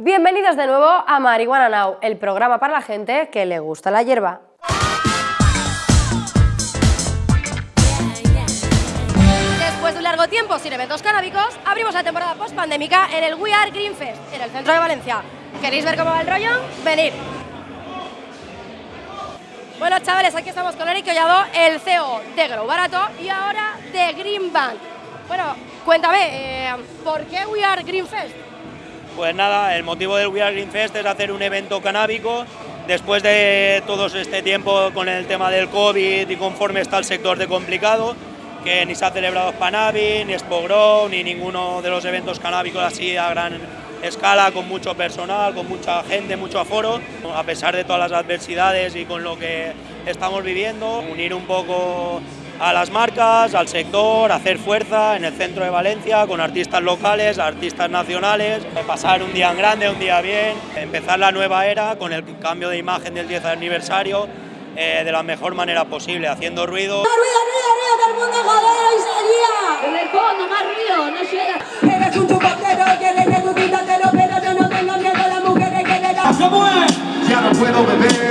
Bienvenidos de nuevo a Marihuana Now, el programa para la gente que le gusta la hierba. Después de un largo tiempo sin eventos canábicos, abrimos la temporada post-pandémica en el We Are Green Fest, en el centro de Valencia. ¿Queréis ver cómo va el rollo? Venid. Bueno, chavales, aquí estamos con Eric Collado, el CEO de Grow Barato y ahora de Green Bank. Bueno, cuéntame, eh, ¿por qué We Are Green Fest? Pues nada, el motivo del We Are Green Fest es hacer un evento canábico. Después de todo este tiempo con el tema del COVID y conforme está el sector de complicado, que ni se ha celebrado Spanavi, ni Expo Grow, ni ninguno de los eventos canábicos así a gran escala, con mucho personal, con mucha gente, mucho aforo, a pesar de todas las adversidades y con lo que estamos viviendo, unir un poco a las marcas, al sector, hacer fuerza en el centro de Valencia con artistas locales, artistas nacionales, pasar un día en grande, un día bien, empezar la nueva era con el cambio de imagen del 10 aniversario eh, de la mejor manera posible, haciendo ruido. ¡Ruido, ruido, ruido! ¡Todo el mundo joder y salía! En el fondo, más ruido, no llega. Eres un chupacero, quieres que tú quítatelo, pero yo no tengo miedo a las mujeres que le dan. Ya no puedo beber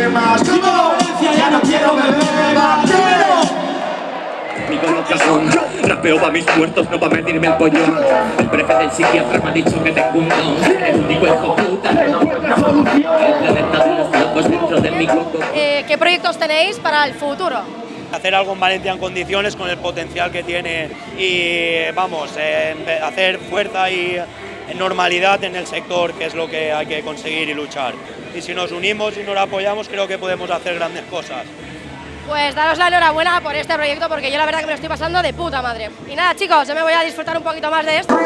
Colocación Rapeo pa' mis muertos, no pa' medirme el pollón El prefe del psiquiatra me ha dicho que tengo un don El único hijo puta que no encuentra solución El planeta de los locos dentro de mi coco Eh, ¿Qué proyectos tenéis para el futuro? hacer algo en Valencia en condiciones con el potencial que tiene y vamos, eh, hacer fuerza y normalidad en el sector, que es lo que hay que conseguir y luchar. Y si nos unimos y nos apoyamos, creo que podemos hacer grandes cosas. Pues daros la enhorabuena por este proyecto porque yo la verdad que me estoy pasando de puta madre. Y nada chicos, yo me voy a disfrutar un poquito más de esto.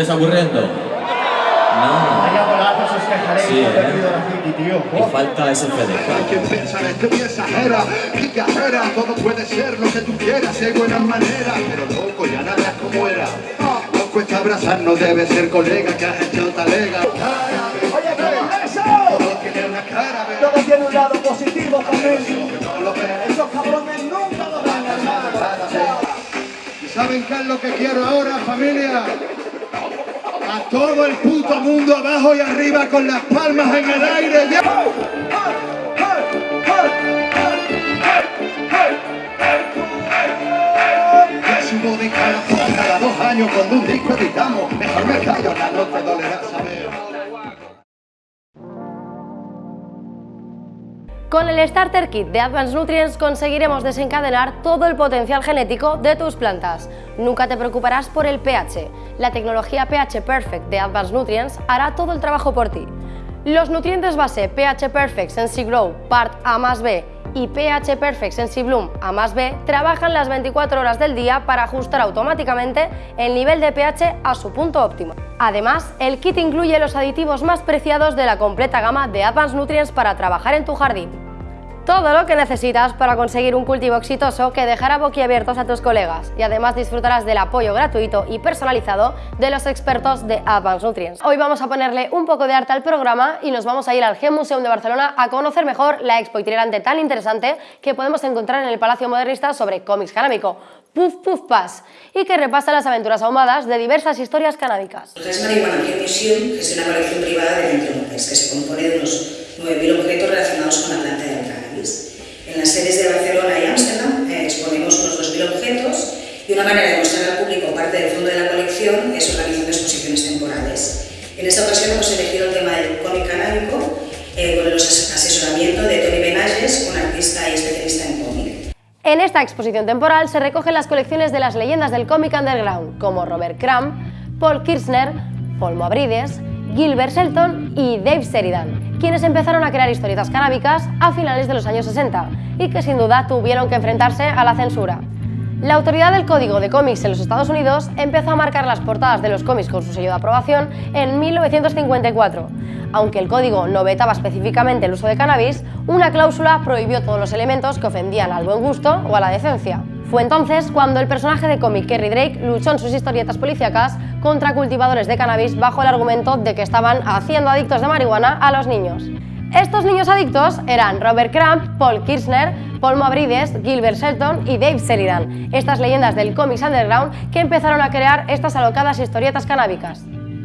¿Os estáis aburriendo? No Sí, ¿eh? Y falta ese Hay quien piensa que tú exagera, picajera, todo puede ser lo que tú quieras, hay buenas maneras, pero loco, ya nada es como era. No cuesta abrazarnos, debe ser colega que has hecho talega. Oye, ¿qué es eso? Todo tiene una cara, pero Todo tiene un lado positivo también. Esos cabrones nunca lo van a ganar. ¿Y saben qué es lo que quiero ahora, familia? A todo el puto mundo abajo y arriba con las palmas en el aire. ¡Ya! Subo de cada dos años cuando un disco editamos. Mejor me callo, ya no te dolerá saber. Con el Starter Kit de Advanced Nutrients conseguiremos desencadenar todo el potencial genético de tus plantas. Nunca te preocuparás por el pH. La tecnología pH Perfect de Advanced Nutrients hará todo el trabajo por ti. Los nutrientes base pH Perfect Sensi Grow Part A más B y pH Perfect Sensi Bloom A más B trabajan las 24 horas del día para ajustar automáticamente el nivel de pH a su punto óptimo. Además, el kit incluye los aditivos más preciados de la completa gama de Advanced Nutrients para trabajar en tu jardín. Todo lo que necesitas para conseguir un cultivo exitoso que dejará boquiabiertos a tus colegas y además disfrutarás del apoyo gratuito y personalizado de los expertos de Advanced Nutrients. Hoy vamos a ponerle un poco de arte al programa y nos vamos a ir al Gem Museum de Barcelona a conocer mejor la expo itinerante tan interesante que podemos encontrar en el Palacio Modernista sobre cómics canábico, Puff Puff Pass, y que repasa las aventuras ahumadas de diversas historias canábicas. Es Marihuana Museum, que es una colección privada de Ventriloques, que se compone de unos 9.000 objetos relacionados con la planta del En las sedes de Barcelona y Ámsterdam eh, exponemos unos 2.000 objetos y una manera de mostrar al público parte del fondo de la colección es organizando exposiciones temporales. En esta ocasión hemos elegido el tema del cómic canábico eh, con el as- asesoramiento de Tony Benages, un artista y especialista en cómic. En esta exposición temporal se recogen las colecciones de las leyendas del cómic underground, como Robert Crumb, Paul Kirchner, Paul Moavrides, Gilbert Shelton y Dave Sheridan, quienes empezaron a crear historietas canábicas a finales de los años 60 y que sin duda tuvieron que enfrentarse a la censura. La autoridad del código de cómics en los Estados Unidos empezó a marcar las portadas de los cómics con su sello de aprobación en 1954. Aunque el código no vetaba específicamente el uso de cannabis, una cláusula prohibió todos los elementos que ofendían al buen gusto o a la decencia. Fue entonces cuando el personaje de cómic Kerry Drake luchó en sus historietas policíacas contra cultivadores de cannabis bajo el argumento de que estaban haciendo adictos de marihuana a los niños. Estos niños adictos eran Robert Crump, Paul Kirchner, Paul Mavrides, Gilbert Shelton y Dave Sheridan, estas leyendas del cómics underground que empezaron a crear estas alocadas historietas canábicas.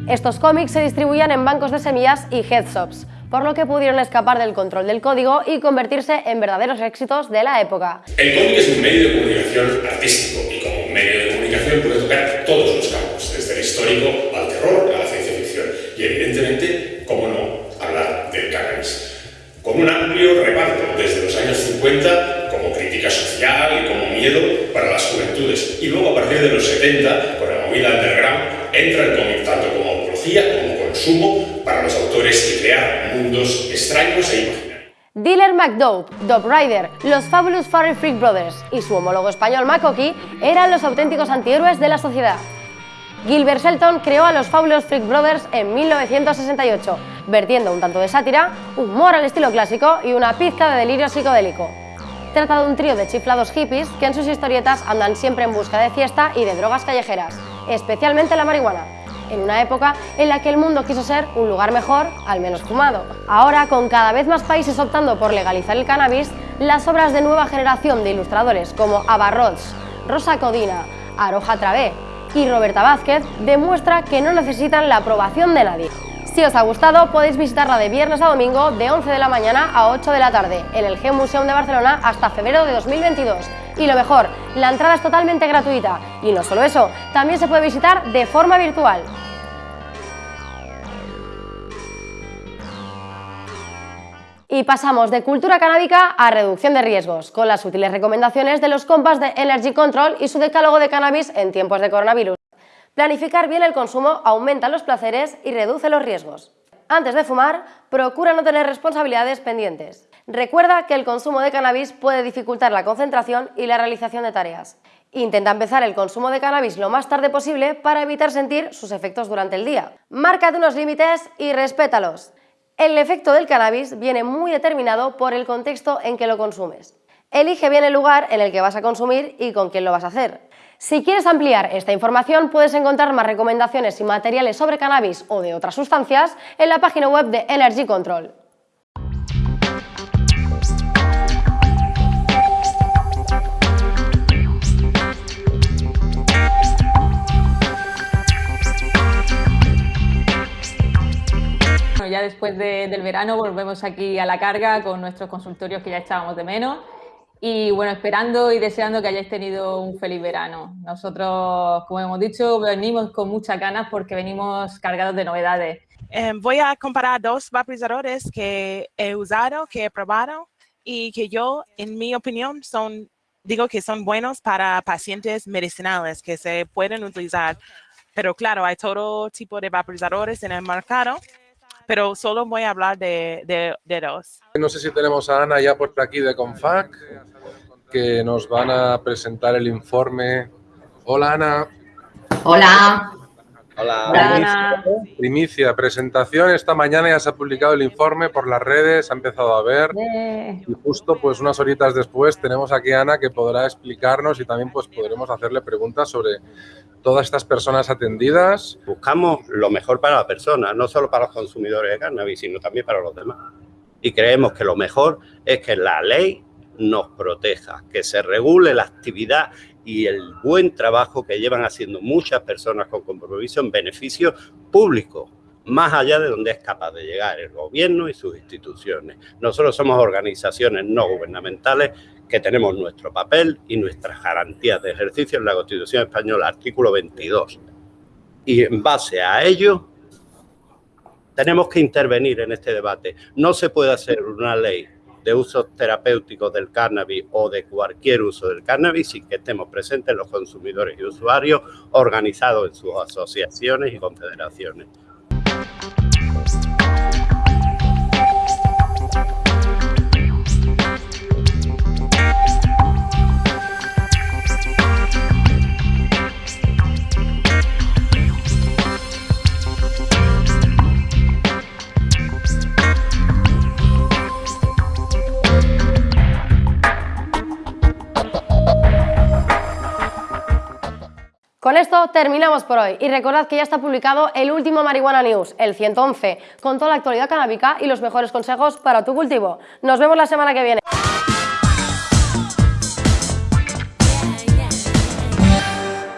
Estos cómics se distribuían en bancos de semillas y headshops, por lo que pudieron escapar del control del código y convertirse en verdaderos éxitos de la época. El cómic es un medio de comunicación artístico y como medio de comunicación puede tocar todos los campos, desde el histórico al terror a la ciencia ficción y evidentemente, cómo no, hablar del cannabis. Con un amplio reparto desde los años 50 como crítica social y como miedo para las juventudes y luego a partir de los 70 con la movida underground entra el cómic tanto como apología como consumo para los autores y crear mundos extraños e imaginarios. Dealer McDowell, Dog Rider, los Fabulous Furry Freak Brothers y su homólogo español Makoki eran los auténticos antihéroes de la sociedad. Gilbert Shelton creó a los Fabulous Freak Brothers en 1968, vertiendo un tanto de sátira, humor al estilo clásico y una pizca de delirio psicodélico. Trata de un trío de chiflados hippies que en sus historietas andan siempre en busca de fiesta y de drogas callejeras, especialmente la marihuana, en una época en la que el mundo quiso ser un lugar mejor, al menos fumado. Ahora, con cada vez más países optando por legalizar el cannabis, las obras de nueva generación de ilustradores como Abarrots, Rosa Codina, Aroja Travé y Roberta Vázquez demuestra que no necesitan la aprobación de nadie. Si os ha gustado, podéis visitarla de viernes a domingo de 11 de la mañana a 8 de la tarde en el G Museum de Barcelona hasta febrero de 2022. Y lo mejor, la entrada es totalmente gratuita. Y no solo eso, también se puede visitar de forma virtual. Y pasamos de cultura canábica a reducción de riesgos, con las útiles recomendaciones de los compas de Energy Control y su decálogo de cannabis en tiempos de coronavirus. Planificar bien el consumo aumenta los placeres y reduce los riesgos. Antes de fumar, procura no tener responsabilidades pendientes. Recuerda que el consumo de cannabis puede dificultar la concentración y la realización de tareas. Intenta empezar el consumo de cannabis lo más tarde posible para evitar sentir sus efectos durante el día. Márcate unos límites y respétalos. El efecto del cannabis viene muy determinado por el contexto en que lo consumes. Elige bien el lugar en el que vas a consumir y con quién lo vas a hacer. Si quieres ampliar esta información, puedes encontrar más recomendaciones y materiales sobre cannabis o de otras sustancias en la página web de Energy Control. ya después del verano volvemos aquí a la carga con nuestros consultorios que ya echábamos de menos y bueno, esperando y deseando que hayáis tenido un feliz verano. Nosotros, como hemos dicho, venimos con muchas ganas porque venimos cargados de novedades. Eh, voy a comparar dos vaporizadores que he usado, que he probado y que yo, en mi opinión, son, digo que son buenos para pacientes medicinales que se pueden utilizar. Pero claro, hay todo tipo de vaporizadores en el mercado pero solo voy a hablar de, dos. No sé si tenemos a Ana ya por aquí de Confac, que nos van a presentar el informe. Hola Ana. Hola. Hola. Primicia, primicia, presentación. Esta mañana ya se ha publicado el informe por las redes, ha empezado a ver. Y justo pues unas horitas después tenemos aquí a Ana que podrá explicarnos y también pues podremos hacerle preguntas sobre todas estas personas atendidas. Buscamos lo mejor para la persona, no solo para los consumidores de cannabis, sino también para los demás. Y creemos que lo mejor es que la ley nos proteja, que se regule la actividad y el buen trabajo que llevan haciendo muchas personas con compromiso en beneficio público, más allá de donde es capaz de llegar el gobierno y sus instituciones. Nosotros somos organizaciones no gubernamentales que tenemos nuestro papel y nuestras garantías de ejercicio en la Constitución Española, artículo 22. Y en base a ello, tenemos que intervenir en este debate. No se puede hacer una ley de usos terapéuticos del cannabis o de cualquier uso del cannabis sin que estemos presentes los consumidores y usuarios organizados en sus asociaciones y confederaciones. Con esto terminamos por hoy y recordad que ya está publicado el último Marihuana News, el 111, con toda la actualidad canábica y los mejores consejos para tu cultivo. Nos vemos la semana que viene.